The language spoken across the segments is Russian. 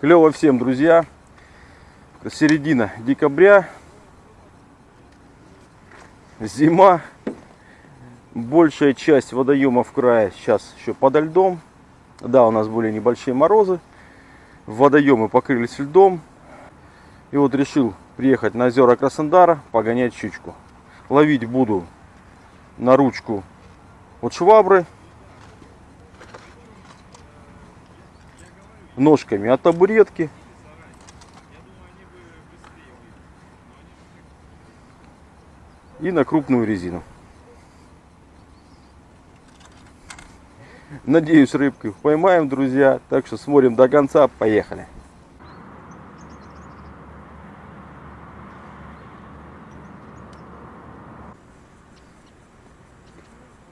Клево всем, друзья. Середина декабря. Зима. Большая часть водоемов края сейчас еще подо льдом. Да, у нас были небольшие морозы. Водоемы покрылись льдом. И вот решил приехать на озера Краснодара, погонять щучку. Ловить буду на ручку от швабры. Ножками от табуретки. И на крупную резину. Надеюсь, рыбку поймаем, друзья. Так что смотрим до конца. Поехали.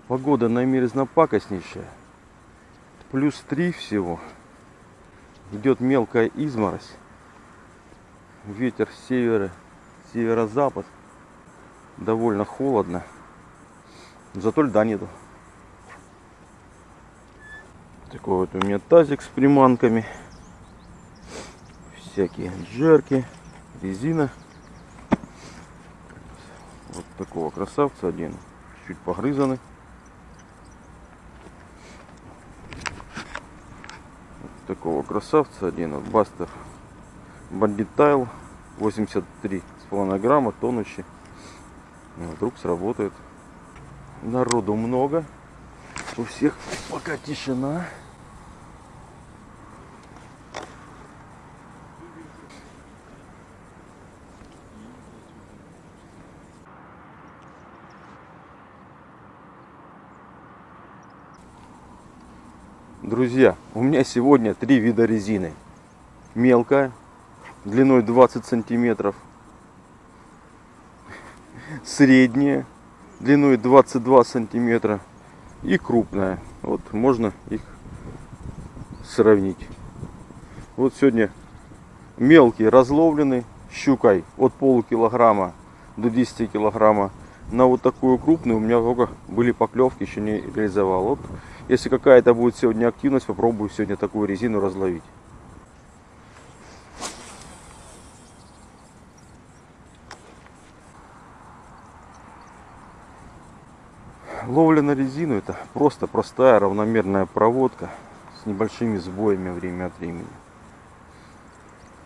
Погода намерзно-пакостнейшая. Плюс 3 всего. Идет мелкая изморозь. Ветер с севера, северо-запад. Довольно холодно. Зато льда нету. Такой вот у меня тазик с приманками. Всякие джерки, резина. Вот такого красавца один. Чуть погрызанный. Такого красавца один вот бастер. Бандит тайл 83 с половиной грамма тонущий. Вдруг сработает. Народу много. У всех пока тишина Друзья, у меня сегодня три вида резины. Мелкая, длиной 20 сантиметров. Средняя, длиной 22 сантиметра. И крупная. Вот можно их сравнить. Вот сегодня мелкий разловленный щукой от полукилограмма до 10 килограмма. На вот такую крупную у меня только были поклевки, еще не реализовал. Вот если какая-то будет сегодня активность, попробую сегодня такую резину разловить. Ловля на резину это просто простая равномерная проводка с небольшими сбоями время от времени.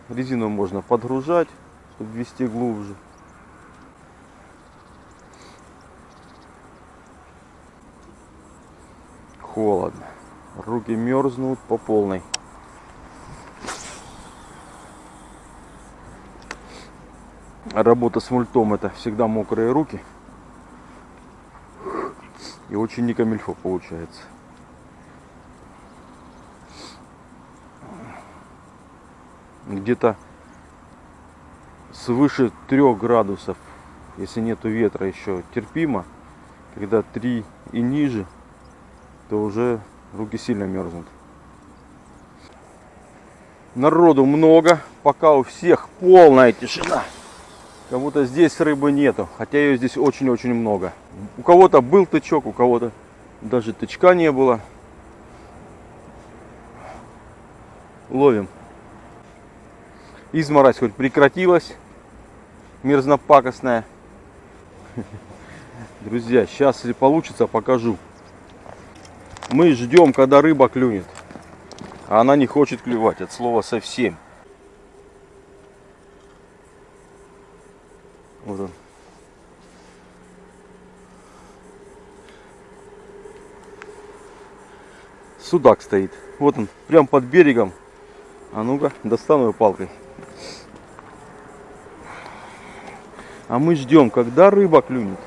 Резину можно подгружать, чтобы ввести глубже. Холодно. Руки мерзнут по полной. Работа с мультом это всегда мокрые руки. И очень не камильфо получается. Где-то свыше 3 градусов, если нету ветра еще терпимо. Когда 3 и ниже, то уже руки сильно мерзнут. Народу много, пока у всех полная тишина. Как будто здесь рыбы нету, хотя ее здесь очень-очень много. У кого-то был тычок, у кого-то даже тычка не было. Ловим. Изморозь хоть прекратилась, мерзнопакостная. Друзья, сейчас если получится, покажу мы ждем, когда рыба клюнет. А она не хочет клювать, от слова совсем. Вот он. Судак стоит. Вот он, прям под берегом. А ну-ка, достану его палкой. А мы ждем, когда рыба клюнет.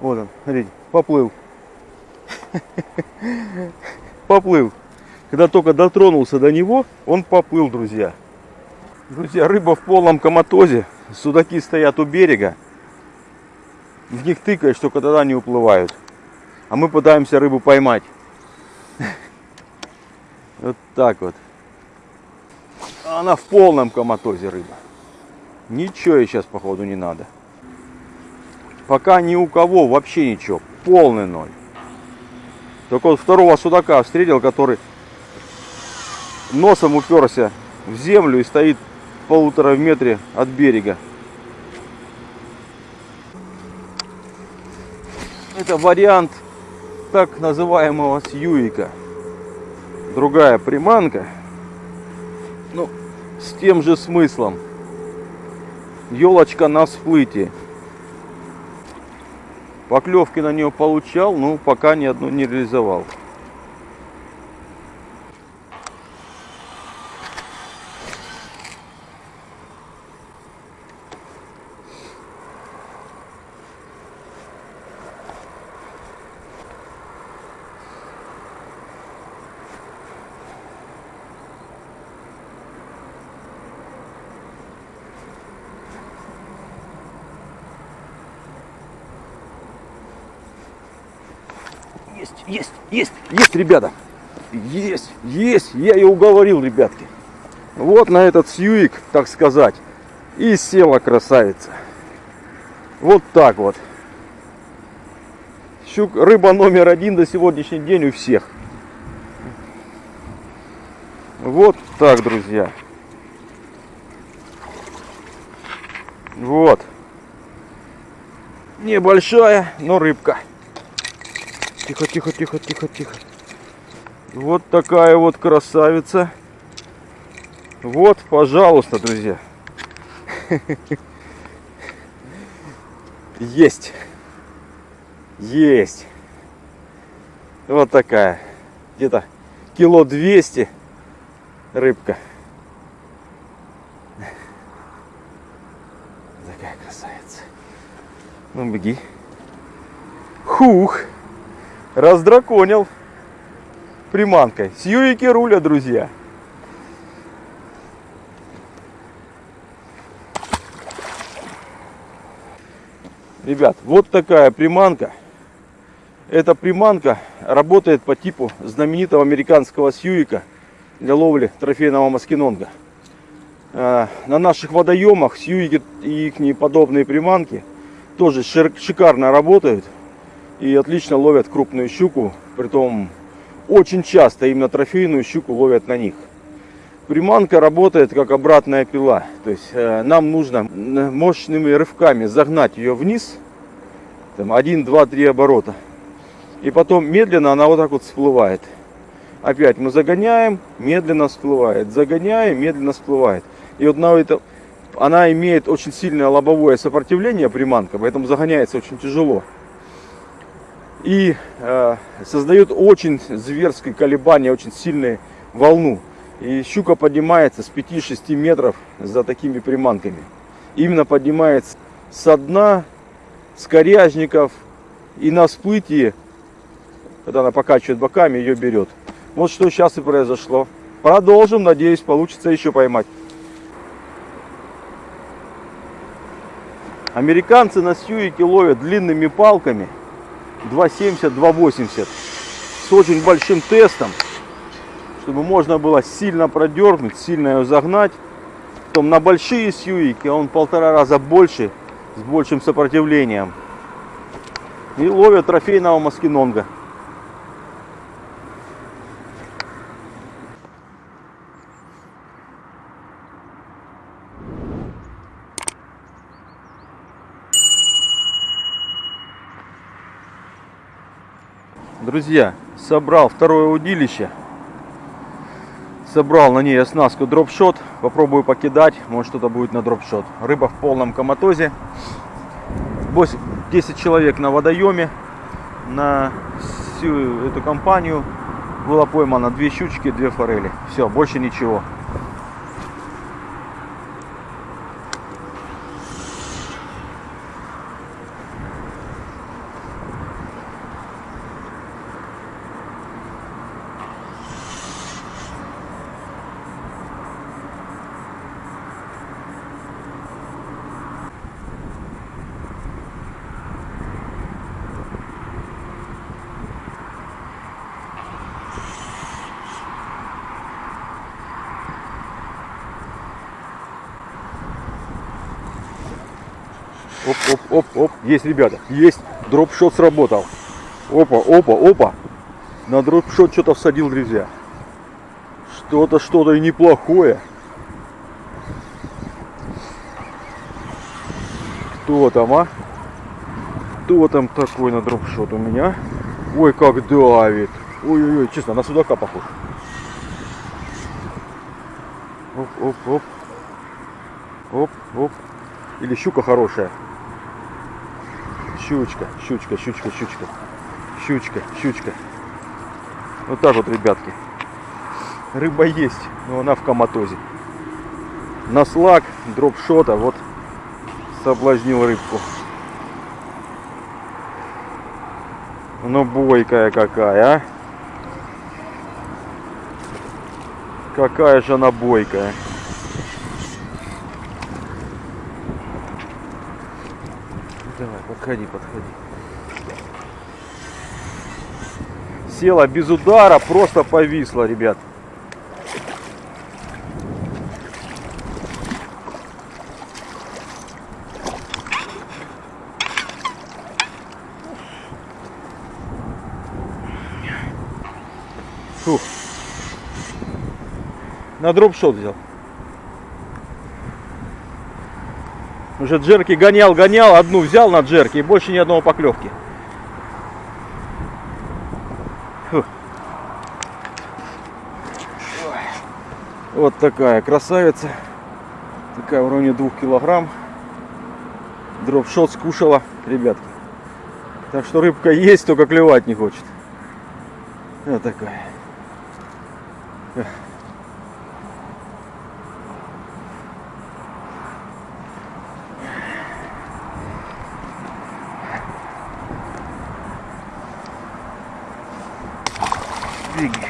Вот он, смотрите, поплыл. Поплыл. Когда только дотронулся до него, он поплыл, друзья. Друзья, рыба в полном коматозе. Судаки стоят у берега. В них тыкаешь, только тогда не уплывают. А мы пытаемся рыбу поймать. Вот так вот. Она в полном коматозе рыба. Ничего ей сейчас походу не надо. Пока ни у кого вообще ничего. Полный ноль. Только вот второго судака встретил, который носом уперся в землю и стоит в полутора метре от берега. Это вариант так называемого сьюика. Другая приманка. Ну, с тем же смыслом. Елочка на всплытии. Поклевки на нее получал, но пока ни одну не реализовал. Есть, есть, есть, есть, ребята. Есть, есть. Я и уговорил, ребятки. Вот на этот сьюик, так сказать, и села красавица. Вот так вот. Щук, рыба номер один до сегодняшний день у всех. Вот так, друзья. Вот. Небольшая, но рыбка. Тихо, тихо, тихо, тихо, тихо. Вот такая вот красавица. Вот, пожалуйста, друзья. Есть. Есть. Вот такая. Где-то кило 200 рыбка. Такая красавица. Ну, беги. Хух раздраконил приманкой. Сьюики руля, друзья. Ребят, вот такая приманка. Эта приманка работает по типу знаменитого американского сьюика для ловли трофейного маскинонга. А, на наших водоемах сьюики и их подобные приманки тоже шикарно работают и отлично ловят крупную щуку. Притом очень часто именно трофейную щуку ловят на них. Приманка работает как обратная пила. То есть э, нам нужно мощными рывками загнать ее вниз. Там 1, 2, 3 оборота. И потом медленно она вот так вот всплывает. Опять мы загоняем, медленно всплывает. Загоняем, медленно всплывает. И вот на это, она имеет очень сильное лобовое сопротивление приманка, поэтому загоняется очень тяжело и э, создает очень зверское колебание, очень сильную волну. И щука поднимается с 5-6 метров за такими приманками. Именно поднимается со дна, с коряжников и на всплытии, когда она покачивает боками, ее берет. Вот что сейчас и произошло. Продолжим, надеюсь, получится еще поймать. Американцы на сьюике ловят длинными палками – 2,70, 2,80 с очень большим тестом, чтобы можно было сильно продернуть, сильно ее загнать. Потом на большие сьюики он полтора раза больше, с большим сопротивлением. И ловят трофейного маскинонга. Друзья, собрал второе удилище. Собрал на ней оснастку дропшот. Попробую покидать. Может что-то будет на дропшот. Рыба в полном коматозе. 10 человек на водоеме. На всю эту компанию было поймано две щучки, две форели. Все, больше ничего. Оп, оп, оп, оп. Есть, ребята, есть. Дропшот сработал. Опа, опа, опа. На дропшот что-то всадил, друзья. Что-то, что-то и неплохое. Кто там, а? Кто там такой на дропшот у меня? Ой, как давит. Ой-ой-ой, честно, на судака похож. Оп, оп, оп. Оп, оп. Или щука хорошая. Щучка, щучка, щучка, щучка. Щучка, щучка. Вот так вот, ребятки. Рыба есть, но она в коматозе. На слаг, дропшота, вот соблазнил рыбку. Ну бойкая какая, а. Какая же она бойкая. Подходи, подходи. Села без удара, просто повисла, ребят. Фух. На дропшот взял. Уже джерки гонял, гонял, одну взял на джерки и больше ни одного поклевки. Вот такая красавица. Такая в районе двух килограмм. Дропшот скушала, ребятки. Так что рыбка есть, только клевать не хочет. Вот такая. Двигай.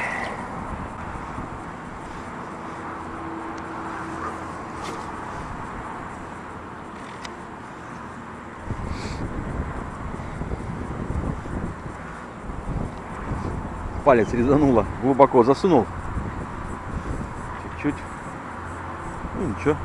Палец резануло, глубоко засунул. Чуть-чуть. Ну ничего.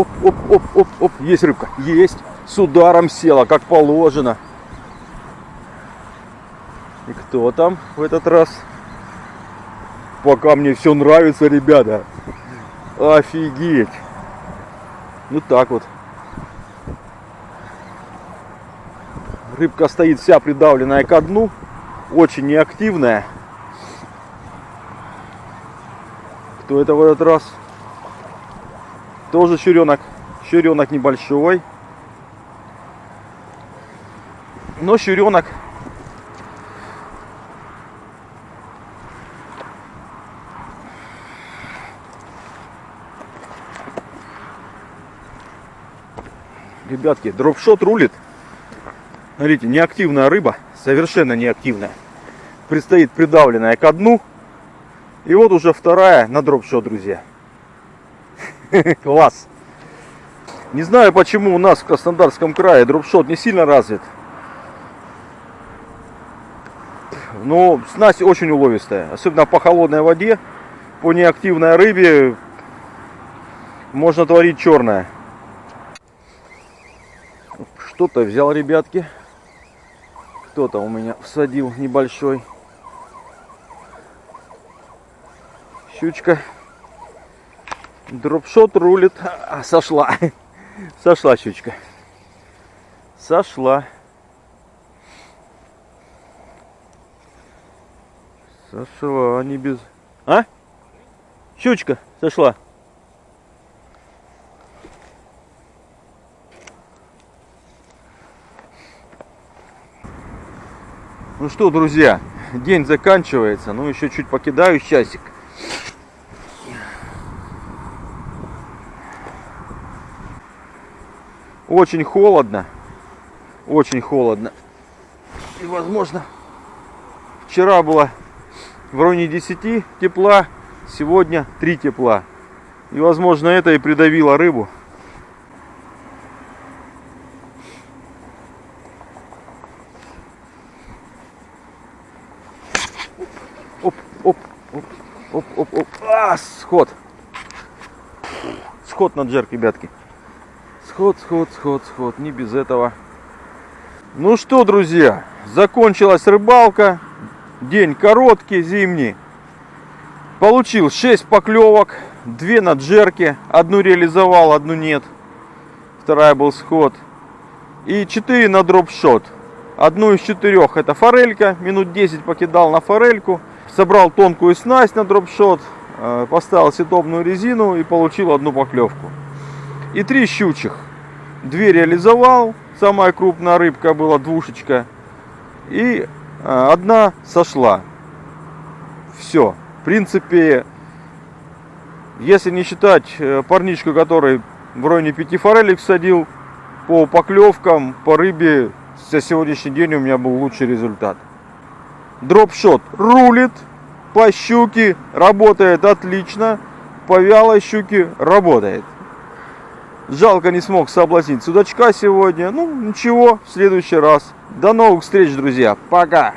Оп, оп, оп, оп, оп, есть рыбка, есть. С ударом села, как положено. И кто там в этот раз? Пока мне все нравится, ребята. Офигеть. Ну так вот. Рыбка стоит вся придавленная ко дну. Очень неактивная. Кто это в этот раз? Тоже щуренок. Щуренок небольшой. Но щуренок Ребятки, дропшот рулит. Смотрите, неактивная рыба, совершенно неактивная. Предстоит придавленная ко дну. И вот уже вторая на дропшот, друзья. Класс. Не знаю, почему у нас в Краснодарском крае дропшот не сильно развит. Но снасть очень уловистая. Особенно по холодной воде, по неактивной рыбе можно творить черное. Что-то взял, ребятки. Кто-то у меня всадил небольшой. Щучка. Дропшот рулит. А, сошла. Сошла щучка. Сошла. Сошла, не без... А? Щучка сошла. Ну что, друзья, день заканчивается. Ну, еще чуть покидаю часик. Очень холодно. Очень холодно. И, возможно, вчера было в районе 10 тепла, сегодня 3 тепла. И, возможно, это и придавило рыбу. Оп, оп, оп, оп, оп. А, сход. Сход на джерк, ребятки. Сход, сход, сход, сход. Не без этого. Ну что, друзья, закончилась рыбалка. День короткий, зимний. Получил 6 поклевок, 2 на джерке. Одну реализовал, одну нет. Вторая был сход. И 4 на дропшот. Одну из четырех это форелька. Минут 10 покидал на форельку. Собрал тонкую снасть на дропшот. э, Поставил ситопную резину и получил одну поклевку. И три щучих. Две реализовал. Самая крупная рыбка была двушечка. И э, одна сошла. Все. В принципе, если не считать э, парничку, который в районе пяти форелек садил, по поклевкам, по рыбе, за сегодняшний день у меня был лучший результат. Дропшот рулит, по щуке работает отлично, по вялой щуке работает. Жалко не смог соблазнить судачка сегодня. Ну, ничего, в следующий раз. До новых встреч, друзья. Пока.